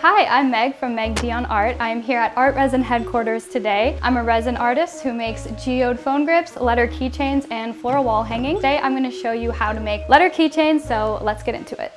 Hi, I'm Meg from Meg Dion Art. I'm here at Art Resin headquarters today. I'm a resin artist who makes geode phone grips, letter keychains, and floral wall hanging. Today I'm going to show you how to make letter keychains, so let's get into it.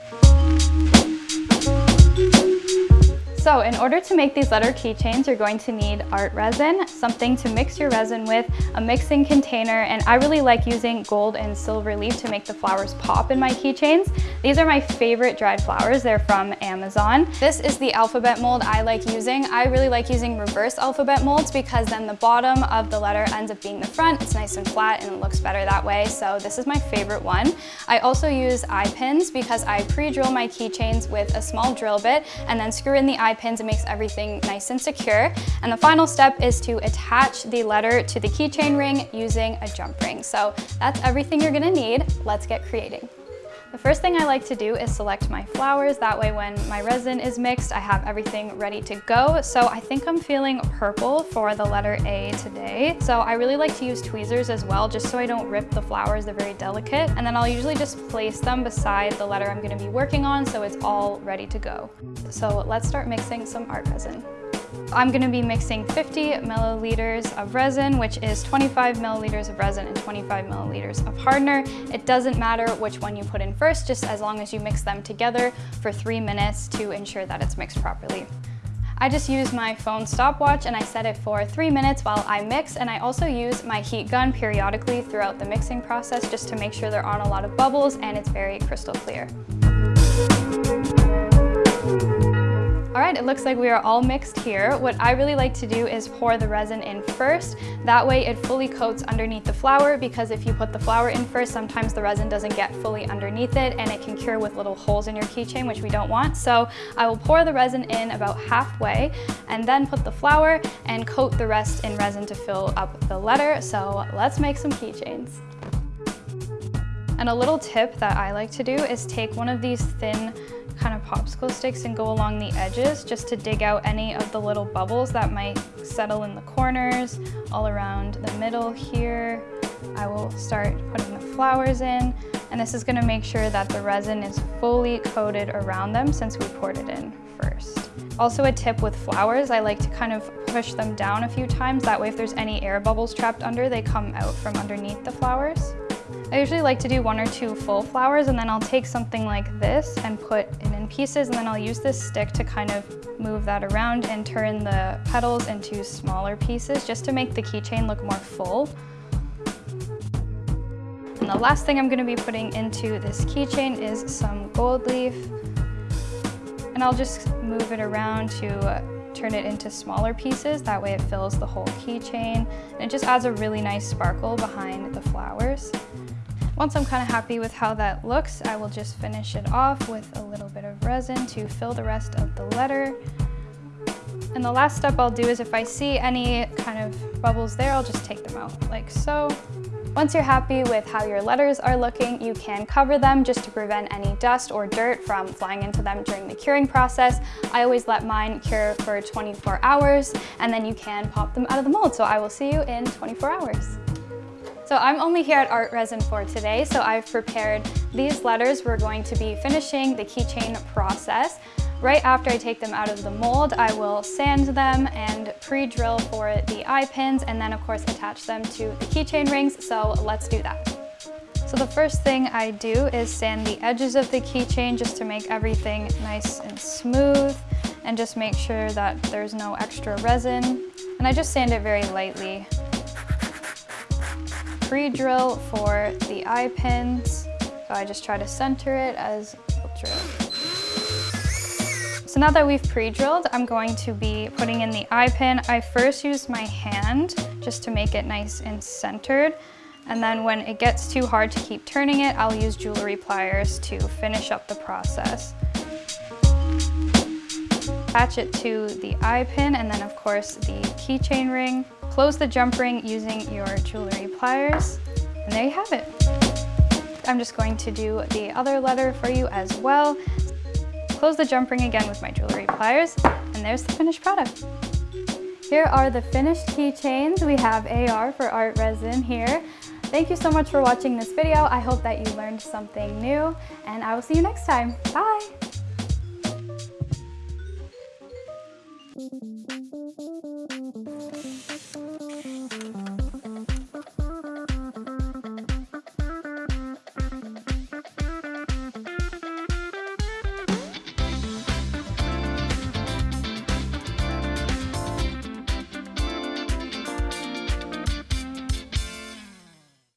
So in order to make these letter keychains, you're going to need art resin, something to mix your resin with, a mixing container, and I really like using gold and silver leaf to make the flowers pop in my keychains. These are my favorite dried flowers. They're from Amazon. This is the alphabet mold I like using. I really like using reverse alphabet molds because then the bottom of the letter ends up being the front. It's nice and flat and it looks better that way. So this is my favorite one. I also use eye pins because I pre-drill my keychains with a small drill bit and then screw in the eye pins. It makes everything nice and secure. And the final step is to attach the letter to the keychain ring using a jump ring. So that's everything you're gonna need. Let's get creating. The first thing I like to do is select my flowers. That way when my resin is mixed, I have everything ready to go. So I think I'm feeling purple for the letter A today. So I really like to use tweezers as well, just so I don't rip the flowers. They're very delicate. And then I'll usually just place them beside the letter I'm gonna be working on so it's all ready to go. So let's start mixing some art resin. I'm going to be mixing 50 milliliters of resin, which is 25 milliliters of resin and 25 milliliters of hardener. It doesn't matter which one you put in first, just as long as you mix them together for three minutes to ensure that it's mixed properly. I just use my phone stopwatch and I set it for three minutes while I mix and I also use my heat gun periodically throughout the mixing process just to make sure there aren't a lot of bubbles and it's very crystal clear. All right, it looks like we are all mixed here. What I really like to do is pour the resin in first. That way it fully coats underneath the flower because if you put the flower in first, sometimes the resin doesn't get fully underneath it and it can cure with little holes in your keychain, which we don't want. So I will pour the resin in about halfway and then put the flower and coat the rest in resin to fill up the letter. So let's make some keychains. And a little tip that I like to do is take one of these thin kind of popsicle sticks and go along the edges just to dig out any of the little bubbles that might settle in the corners, all around the middle here. I will start putting the flowers in and this is gonna make sure that the resin is fully coated around them since we poured it in first. Also a tip with flowers, I like to kind of push them down a few times. That way if there's any air bubbles trapped under, they come out from underneath the flowers. I usually like to do one or two full flowers and then I'll take something like this and put it in pieces and then I'll use this stick to kind of move that around and turn the petals into smaller pieces just to make the keychain look more full. And the last thing I'm going to be putting into this keychain is some gold leaf. And I'll just move it around to uh, turn it into smaller pieces. That way it fills the whole keychain. And it just adds a really nice sparkle behind the flowers. Once I'm kind of happy with how that looks, I will just finish it off with a little bit of resin to fill the rest of the letter. And the last step I'll do is if I see any kind of bubbles there, I'll just take them out like so. Once you're happy with how your letters are looking, you can cover them just to prevent any dust or dirt from flying into them during the curing process. I always let mine cure for 24 hours and then you can pop them out of the mold. So I will see you in 24 hours. So I'm only here at Art Resin for today, so I've prepared these letters. We're going to be finishing the keychain process. Right after I take them out of the mold, I will sand them and pre-drill for the eye pins and then of course attach them to the keychain rings, so let's do that. So the first thing I do is sand the edges of the keychain just to make everything nice and smooth and just make sure that there's no extra resin. And I just sand it very lightly pre-drill for the eye pins. So I just try to center it as a drill. So now that we've pre-drilled, I'm going to be putting in the eye pin. I first use my hand just to make it nice and centered. And then when it gets too hard to keep turning it, I'll use jewelry pliers to finish up the process. Attach it to the eye pin and then of course the keychain ring. Close the jump ring using your jewelry pliers, and there you have it. I'm just going to do the other letter for you as well. Close the jump ring again with my jewelry pliers, and there's the finished product. Here are the finished keychains. We have AR for art resin here. Thank you so much for watching this video. I hope that you learned something new, and I will see you next time. Bye!